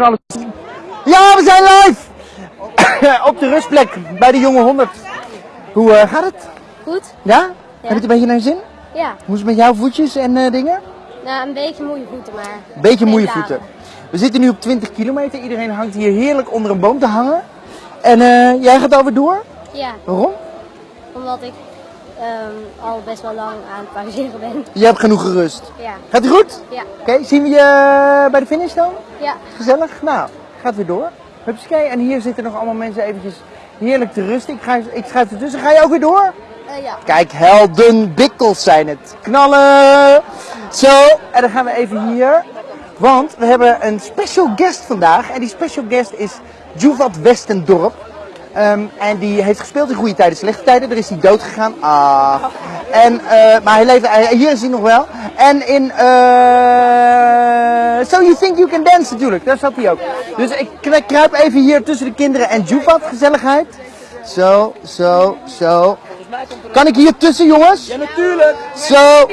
Alles. Ja, we zijn live! Op de rustplek bij de jonge 100. Hoe eh, gaat het? Goed? Ja? Heb je het een beetje naar je zin? Ja. Hoe is het met jouw voetjes en eh, dingen? Nou, een beetje moeie voeten, maar... Beetje moeie voeten. We zitten nu op 20 kilometer. Iedereen hangt hier heerlijk onder een boom te hangen. En eh, jij gaat alweer door? Ja, Waarom? omdat ik ehm, al best wel lang aan het pauzeren ben. Je hebt genoeg gerust. Ja. Gaat het goed? Ja. Oké, zien we je bij de finish dan? Ja. Gezellig? Nou, gaat weer door. Hupsakee. En hier zitten nog allemaal mensen eventjes heerlijk te rusten. Ik, ga, ik schuif ertussen. Ga je ook weer door? Eh, ja. Kijk, helden bikkels zijn het. Knallen! Zo, en dan gaan we even hier. Want we hebben een special guest vandaag. En die special guest is Juvat Westendorp. Ehm, en die heeft gespeeld in goede tijden, slechte tijden. Er is hij dood gegaan. Ah. En, eh, maar hij leeft, hij- hier is hij nog wel. En in eh So You Think You Can Dance natuurlijk, daar zat hij ook. Dus ik kru- kruip even hier tussen de kinderen en Juvat, gezelligheid. Zo, zo, zo. Kan ik hier tussen, jongens? Ja, natuurlijk. Zo.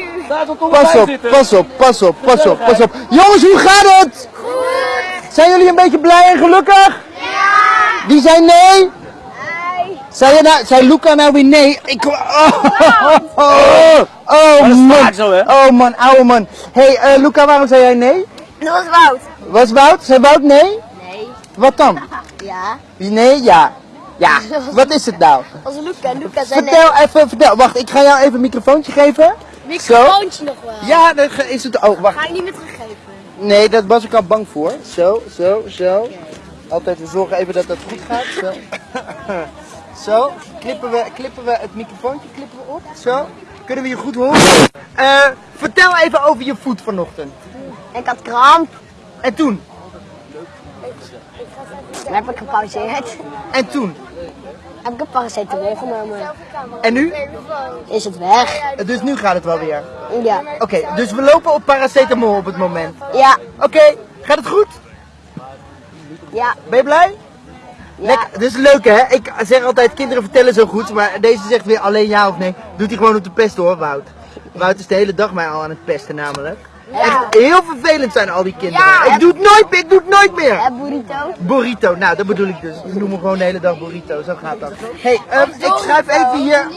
Pas op, pas op, pas op, pas op, pas op. Jongens, hoe gaat het? Zijn jullie een beetje blij en gelukkig? Ja. Wie zei nee? Zei, je nou, zei Luca nou weer nee? Ik, oh, oh, oh, oh, dat man. zo, hè? Oh man, ouwe man. hey, eh, Luca, waarom zei jij nee? Dat was Wout. Was Wout? Zei Wout nee? Nee. Wat dan? Ja. Nee, ja. Ja, wat is het nou? Als Luca. Luca zei Vertel even, vertel. Wacht, ik ga jou even een microfoontje geven. Microfoontje nog wel. Ja, dat is het. Oh, wacht. Ga ik niet meer teruggeven. Nee, daar was ik al bang voor. Zo, zo, zo. Altijd we zorgen even dat dat goed gaat. Zo. Zo. Klippen we, klippen we het microfoontje klippen we op. Zo. Kunnen we je goed horen? Eh, vertel even over je voet vanochtend. Ik had kramp. En toen? Dan heb ik gepauzeerd. En toen? Heb ik een paracetamol genomen. En nu? Is het weg? Eh, Dus nu gaat het wel weer. Ja. Oké, dus we lopen op paracetamol op het moment. Ja. Oké, gaat het goed? Ja. Ben je blij? Lekker, dit is leuk hè. Ik zeg altijd, kinderen vertellen zo goed, maar deze zegt weer alleen ja of nee. Doet hij gewoon op de pest hoor, Wout. Wout is de hele dag mij al aan het pesten namelijk. Echt heel vervelend zijn al die kinderen. Ja. ik doe het nooit meer, ik doe het nooit meer. En burrito. Burrito, nou dat bedoel ik dus. Ik noem me gewoon de hele dag burrito, zo gaat dat. hey, ehm, ik schuif even hier.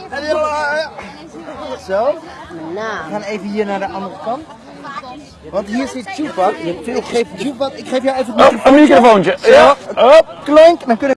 Zo, we Nou. gaan even hier naar de andere kant. Want hier zit Chupak. Ik geef Chupak, ik geef jou even het Een microfoontje. Ja. Hop, klonk. Dan kunnen